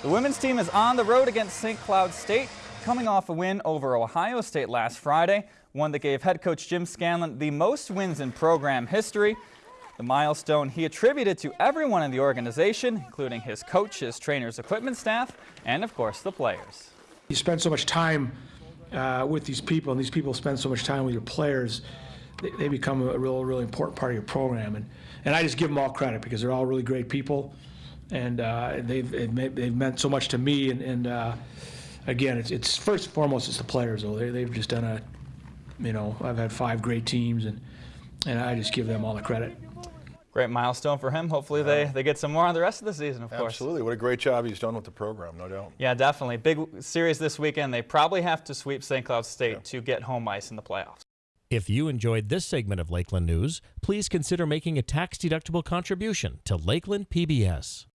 The women's team is on the road against St. Cloud State, coming off a win over Ohio State last Friday, one that gave head coach Jim Scanlan the most wins in program history. The milestone he attributed to everyone in the organization, including his coach, his trainers, equipment staff, and of course the players. You spend so much time uh, with these people, and these people spend so much time with your players, they, they become a real, really important part of your program. And, and I just give them all credit because they're all really great people, and uh, they've, they've, made, they've meant so much to me. And, and uh, again, it's, it's first and foremost, it's the players, though. They, they've just done a, you know, I've had five great teams, and, and I just give them all the credit. Great milestone for him. Hopefully they, they get some more on the rest of the season, of course. Absolutely. What a great job he's done with the program, no doubt. Yeah, definitely. Big series this weekend. They probably have to sweep St. Cloud State Yeah. to get home ice in the playoffs. If you enjoyed this segment of Lakeland News, please consider making a tax-deductible contribution to Lakeland PBS.